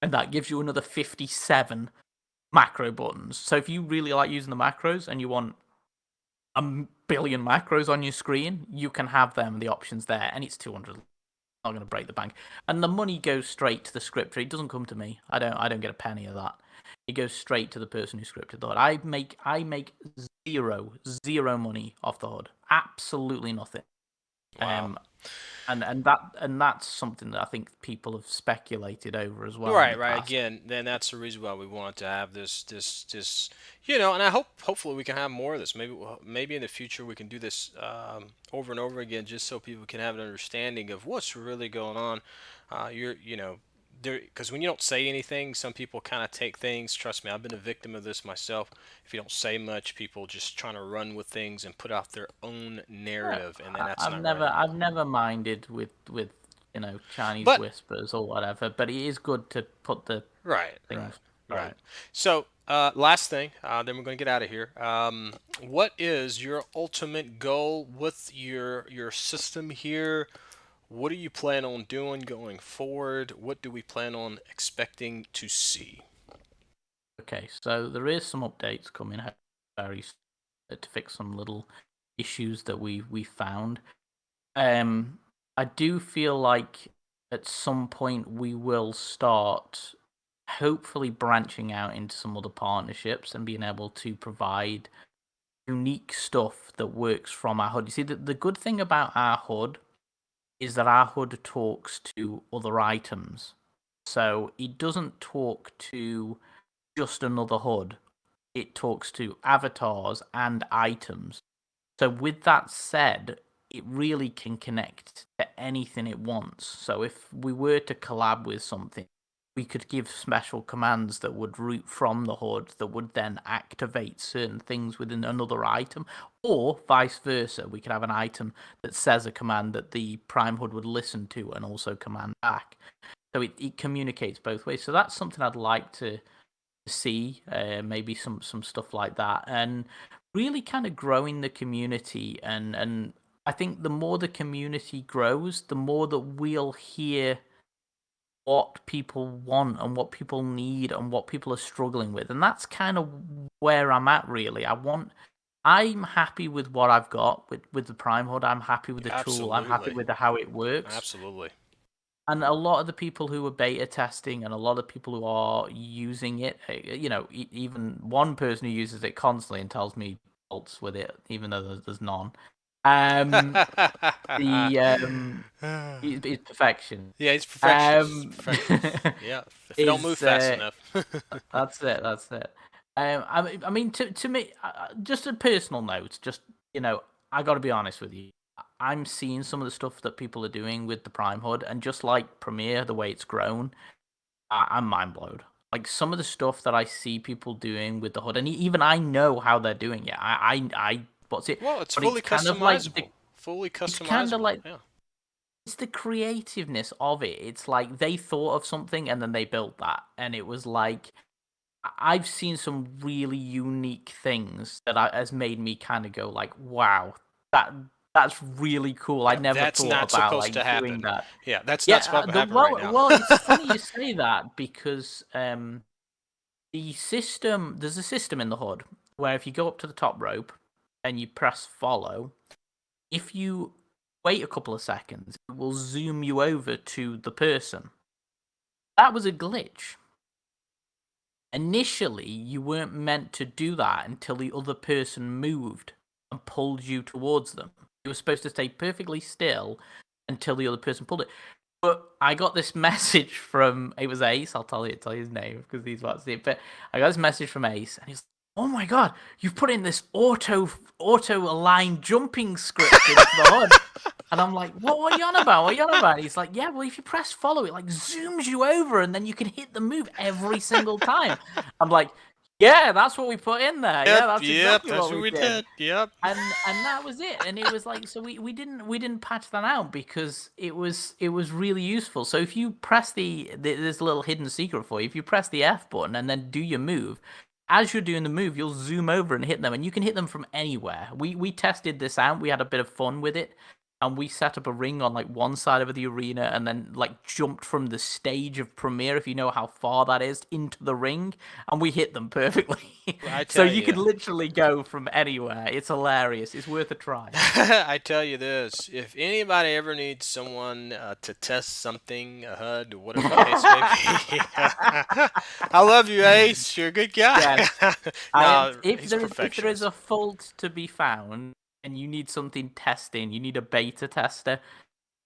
and that gives you another 57 macro buttons. So if you really like using the macros and you want a billion macros on your screen, you can have them. The options there, and it's 200. I'm Not going to break the bank, and the money goes straight to the scripter. It doesn't come to me. I don't. I don't get a penny of that. It goes straight to the person who scripted the HUD. I make. I make zero, zero money off the HUD. Absolutely nothing. Wow. Um, and and that and that's something that I think people have speculated over as well. right, right. past. Again, then that's the reason why we wanted to have this, this, this. You know, and I hope, hopefully, we can have more of this. Maybe, we'll- maybe in the future we can do this um, over and over again, just so people can have an understanding of what's really going on. Uh, you're, you know, there because when you don't say anything, some people kind of take things. Trust me, I've been a victim of this myself. If you don't say much, people just trying to run with things and put out their own narrative, and then that's I've never right. I've never minded with with you know Chinese But- whispers or whatever, but it is good to put the Right, things right. right. Right. So, uh, last thing, uh, then we're going to get out of here. Um, what is your ultimate goal with your your system here? What do you plan on doing going forward? What do we plan on expecting to see? Okay, so there is some updates coming out to fix some little issues that we we found. Um, I do feel like at some point we will start hopefully branching out into some other partnerships and being able to provide unique stuff that works from our HUD. You see, the, the good thing about our HUD is that our HUD talks to other items. So it doesn't talk to just another HUD, it talks to avatars and items. So, with that said, it really can connect to anything it wants. So, if we were to collab with something, we could give special commands that would root from the HUD that would then activate certain things within another item, or vice versa. We could have an item that says a command that the Prime HUD would listen to and also command back. So it, it communicates both ways. So that's something I'd like to see, uh, maybe some some stuff like that, and really kind of growing the community. And and I think the more the community grows, the more that we'll hear what people want and what people need and what people are struggling with and that's kind of where i'm at really i want I'm happy with what I've got with with the Prime HUD. I'm happy with the tool. I'm happy with the, how it works. Absolutely. And a lot of the people who are beta testing and a lot of people who are using it, uh, you know, even one person who uses it constantly and tells me faults with it, even though there's, there's none. Um, the um, is, is perfection. yeah, it's perfectionist. Um. Yeah, if you don't move fast uh, enough. That's it. That's it. Um, I mean, I mean, to to me, uh, just a personal note. Just you know, I got to be honest with you. I'm seeing some of the stuff that people are doing with the Prime HUD, and just like Premier, the way it's grown, I, I'm mind blown. Like some of the stuff that I see people doing with the HUD, and even I know how they're doing it. I, I, I what's it? well, it's but fully it's kind of like customizable. the- fully customizable. It's kinda like- yeah. it's the creativeness of it. It's like they thought of something and then they built that, and it was like I've seen some really unique things that I, has made me kind of go like, "Wow, that that's really cool." I Yeah, never that's thought not about supposed like to happen. doing that. Yeah, that's Yeah, not supposed uh, to happen well, right now. well, it's funny you say that because um, the system there's a system in the HUD where if you go up to the top rope and you press follow, if you wait a couple of seconds, it will zoom you over to the person. That was a glitch. Initially, you weren't meant to do that until the other person moved and pulled you towards them. You were supposed to stay perfectly still until the other person pulled it. But I got this message from it was Ace. I'll tell you, tell you his name because he's about to see it. But I got this message from Ace, and he's "Oh my god, you've put in this auto auto align jumping script into the HUD." And I'm like, "What? What are you on about? What are you on about?" He's like, "Yeah, well, if you press follow, it like zooms you over, and then you can hit the move every single time." I'm like, "Yeah, that's what we put in there. Yep, yeah, that's yep, exactly that's what, what we we did." did. Yep. and and that was it and it was like so we, we didn't we didn't patch that out because it was it was really useful so if you press the, the there's a little hidden secret for you if you press the f button and then do your move as you're doing the move you'll zoom over and hit them and you can hit them from anywhere. We we tested this out. We had a bit of fun with it and we set up a ring on like one side of the arena and then like jumped from the stage of Premier if you know how far that is into the ring and we hit them perfectly. I so you could literally go from anywhere. It's hilarious. It's worth a try. I tell you this: if anybody ever needs someone uh, to test something, a HUD, or whatever the case may be, I love you, Ace. You're a good guy. Yes. no, if there is if there is a fault to be found and you need something testing you need a beta tester.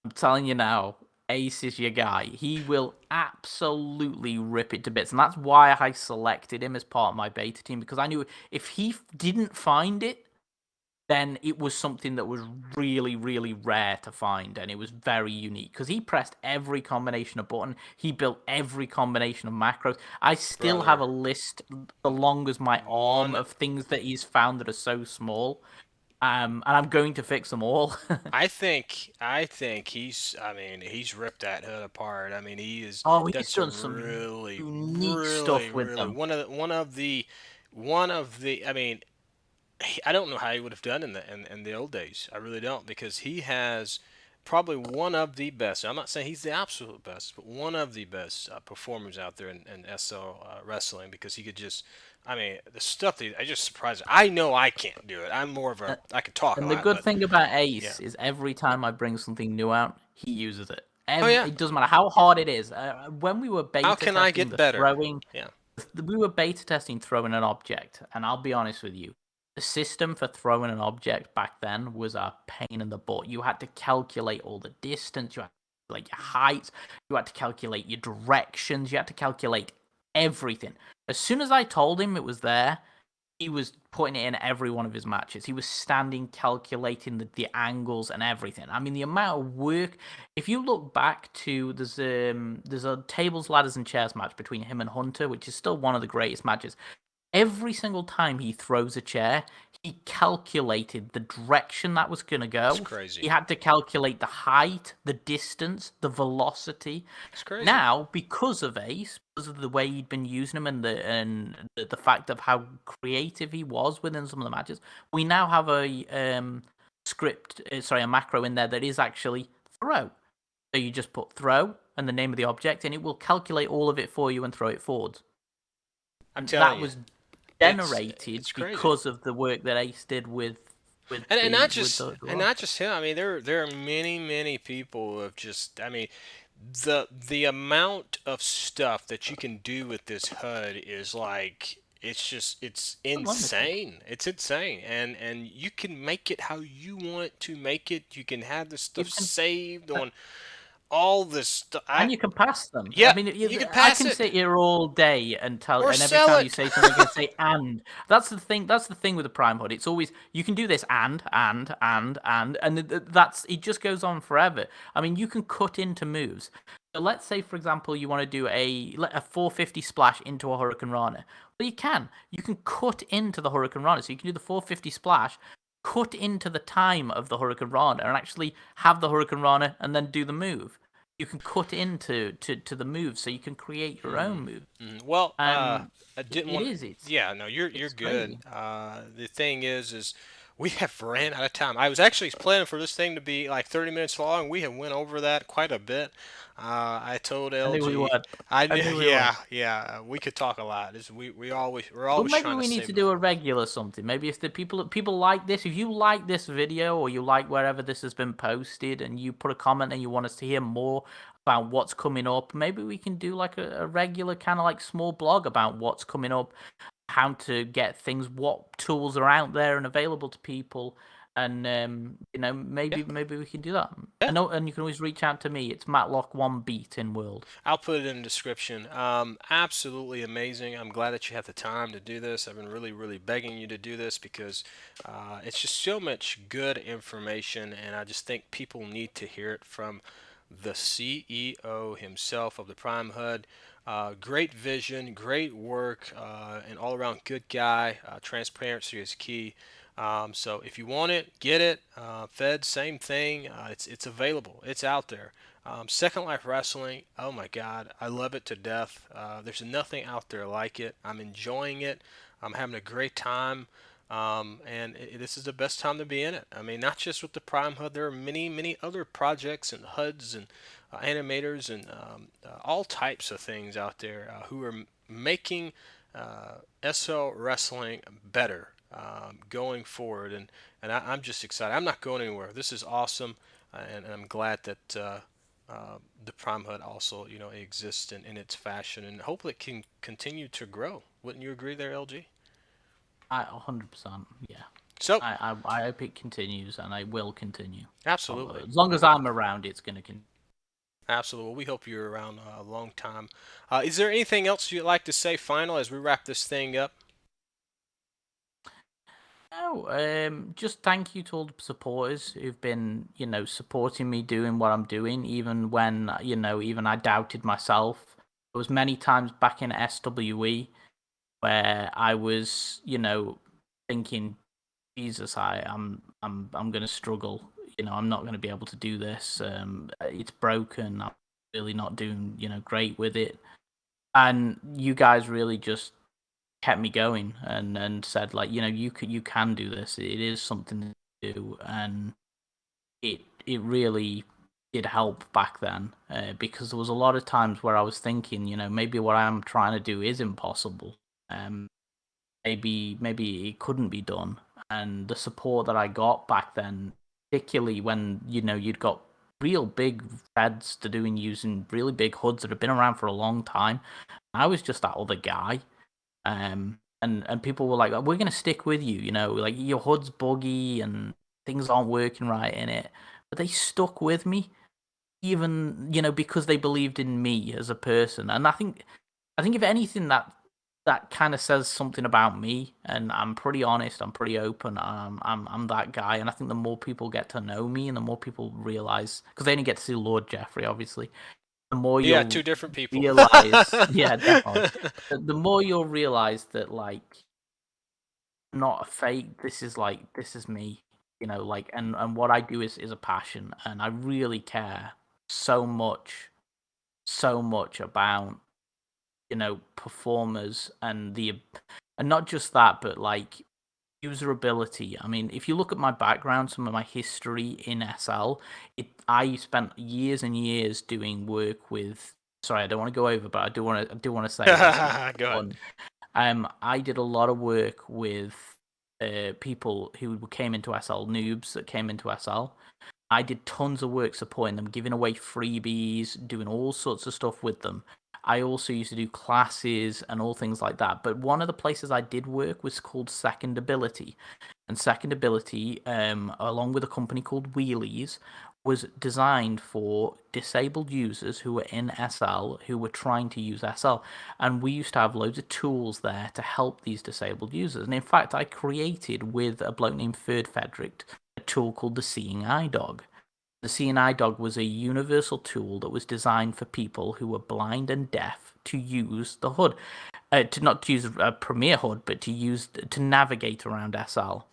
I'm telling you now ace is your guy. He will absolutely rip it to bits. And that's why i selected him as part of my beta team because i knew if he didn't find it then it was something that was really, really rare to find, and it was very unique. Because he pressed every combination of button. He built every combination of macros. I still have a list the long as my arm mm. of things that he's found that are so small, um, and I'm going to fix them all. I think I think he's I mean he's ripped that HUD apart. I mean he is Oh, he's done some really unique really, stuff with really, them. One of the, one of the one of the I mean I don't know how he would have done in the in, in the old days. I really don't because he has probably one of the best. I'm not saying he's the absolute best, but one of the best uh, performers out there in, in SL uh, wrestling because he could just. I mean, the stuff that I just surprised. I know I can't do it. I'm more of a. I can talk And the lot, good but- thing about Ace is every time I bring something new out, he uses it. Every, Oh, yeah. It doesn't matter how hard it is. Uh, when we were beta How can I testing get the better? throwing, Yeah. we were beta testing throwing an object, and I'll be honest with you, the system for throwing an object back then was a pain in the butt. You had to calculate all the distance, you had to calculate your height, you had to calculate your directions, you had to calculate everything. As soon as I told him it was there, he was putting it in every one of his matches. He was standing, calculating the, the angles and everything. I mean, the amount of work. If you look back to there's um there's a tables, ladders, and chairs match between him and Hunter, which is still one of the greatest matches. Every single time he throws a chair, he calculated the direction that was going to go. It's crazy. He had to calculate the height, the distance, the velocity. It's crazy. Now, because of Ace, because of the way he'd been using him and the and the, the fact of how creative he was within some of the matches, we now have a um, script, uh, sorry, a macro in there that is actually throw. So you just put throw and the name of the object, and it will calculate all of it for you and throw it forwards. I'm telling that you. was generated because of the work that Ace did with with and, the, and not just the and not just him. I mean, there there are many many people who have just. I mean, the the amount of stuff that you can do with this HUD is like it's just it's insane. It's insane, and and you can make it how you want to make it. You can have the stuff can, saved on all this stuff. And you can pass them. Yeah, I mean, you, you can pass I can it. sit here all day and tell, or and every time it. you say something, I say and. That's the thing. That's the thing with the Prime HUD. It's always you can do this and and and and and that's it. Just goes on forever. I mean, you can cut into moves. So let's say, for example, you want to do a a 450 splash into a Hurricanrana. Well, you can. You can cut into the Hurricanrana, So you can do the 450 splash, cut into the time of the Hurricanrana and actually have the Hurricanrana and then do the move you can cut into to, to the move, so you can create your own move. Mm, well, um, uh, I didn't it want. Is, it's, yeah, no, you're you're good. Uh, the thing is, is we have ran out of time. I was actually planning for this thing to be like 30 minutes long. We have went over that quite a bit. Uh, I told LG. I knew we would. I, I knew yeah, we yeah. We could talk a lot. It's, we we always we're always. Well, maybe we to need to do a regular something. Maybe if the people people like this, if you like this video or you like wherever this has been posted, and you put a comment and you want us to hear more about what's coming up, maybe we can do like a, a regular kind of like small blog about what's coming up, how to get things, what tools are out there and available to people and um, you know maybe yeah. maybe we can do that. Yeah. Know, and you can always reach out to me. It's Matlock One Beat in World. I'll put it in the description. Um, absolutely amazing. I'm glad that you have the time to do this. I've been really really begging you to do this because uh, it's just so much good information, and I just think people need to hear it from the CEO himself of the Prime HUD. Uh, great vision, great work, uh, an all-around good guy. Uh, transparency is key. Um, so if you want it, get it. Uh, Fed, same thing. Uh, it's it's available. It's out there. Um, Second Life Wrestling. Oh my God, I love it to death. Uh, there's nothing out there like it. I'm enjoying it. I'm having a great time. Um, and it, this is the best time to be in it. I mean, not just with the Prime HUD. There are many, many other projects and HUDs and animators and um, uh, all types of things out there uh, who are making uh, SL wrestling better um, going forward. And, and I, am just excited. I'm not going anywhere. This is awesome. Uh, and, and, I'm glad that uh, uh, the Prime HUD also, you know, exists in, in its fashion and hopefully it can continue to grow. Wouldn't you agree there, LG? I 100%, yeah. So I, I, I hope it continues, and I will continue. Absolutely. As long as I'm around, it's going to continue. Absolutely. Well, we hope you're around a long time. Uh, is there anything else you'd like to say final as we wrap this thing up? No, um, just thank you to all the supporters who've been, you know, supporting me doing what I'm doing, even when, you know, even I doubted myself. There was many times back in SWE where I was, you know, thinking, Jesus, I, I'm, I'm, I'm going to struggle. You know, I'm not going to be able to do this. Um, it's broken. I'm really not doing, you know, great with it. And you guys really just kept me going and and said like you know you can you can do this it is something to do and it it really did help back then uh, because there was a lot of times where I was thinking you know maybe what I'm trying to do is impossible um maybe maybe it couldn't be done and the support that I got back then particularly when you know you'd got real big feds to doing using really big HUDs that have been around for a long time I was just that other guy um, and and people were like, "We're gonna stick with you," you know, like your HUD's buggy and things aren't working right in it. But they stuck with me, even you know, because they believed in me as a person. And I think, I think if anything, that that kind of says something about me. And I'm pretty honest. I'm pretty open. I'm I'm I'm that guy. And I think the more people get to know me, and the more people realize, because they only get to see Lord Jeffrey, obviously the more you yeah, two different people realize, yeah, definitely. The, the more you'll realize that like, not a fake. This is like this is me, you know. Like, and and what I do is is a passion, and I really care so much, so much about you know performers and the and not just that, but like usability. I mean, if you look at my background, some of my history in SL, it I spent years and years doing work with. Sorry, I don't want to go over, but I do want to. I do want to say. go on. Um, I did a lot of work with uh, people who came into SL, noobs that came into SL. I did tons of work supporting them, giving away freebies, doing all sorts of stuff with them. I also used to do classes and all things like that. But one of the places I did work was called Second Ability. And Second Ability, um, along with a company called Wheelies, was designed for disabled users who were in SL who were trying to use SL. And we used to have loads of tools there to help these disabled users. And in fact, I created with a bloke named Third Frederick a tool called the Seeing Eye Dog. The Eye Dog was a universal tool that was designed for people who were blind and deaf to use the HUD, Uh, to not to use a Premier HUD, but to use to navigate around SL.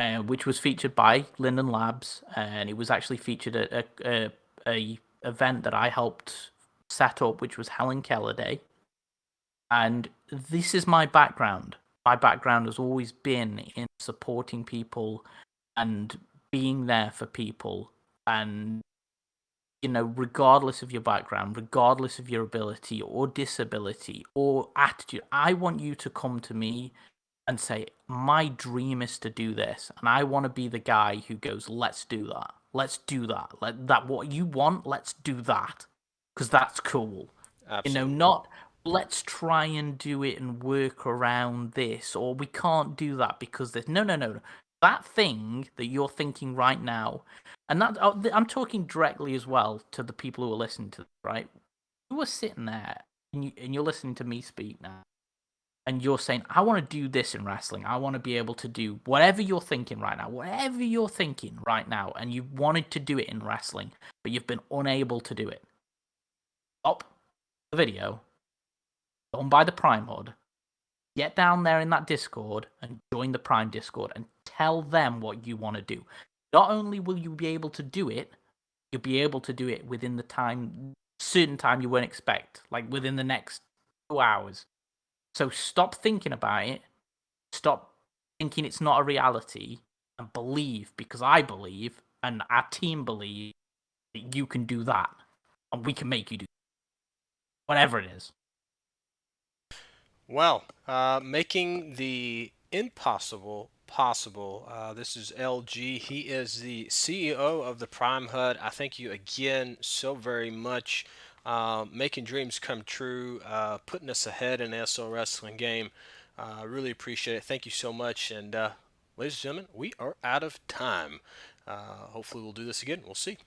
Uh, which was featured by Linden Labs, and it was actually featured at a, a, a event that I helped set up, which was Helen Keller Day. And this is my background. My background has always been in supporting people and being there for people, and you know, regardless of your background, regardless of your ability or disability or attitude, I want you to come to me and say, My dream is to do this. And I want to be the guy who goes, Let's do that. Let's do that. Let that what you want, let's do that. Because that's cool. Absolutely. You know, not let's try and do it and work around this, or we can't do that because there's no, no, no. That thing that you're thinking right now, and that oh, I'm talking directly as well to the people who are listening to, right? You are sitting there and, you, and you're listening to me speak now and you're saying, I want to do this in wrestling. I want to be able to do whatever you're thinking right now, whatever you're thinking right now, and you wanted to do it in wrestling, but you've been unable to do it. Stop the video, go and buy the Prime HUD, get down there in that Discord and join the Prime Discord and tell them what you want to do. Not only will you be able to do it, you'll be able to do it within the time, certain time you won't expect, like within the next two hours so stop thinking about it. Stop thinking it's not a reality and believe because I believe and our team believe that you can do that and we can make you do whatever it is. Well, uh, making the impossible possible. Uh, this is LG. He is the CEO of the Prime HUD. I thank you again so very much uh, making dreams come true, uh, putting us ahead in the SL Wrestling game. I uh, really appreciate it. Thank you so much. And uh, ladies and gentlemen, we are out of time. Uh, hopefully, we'll do this again. We'll see.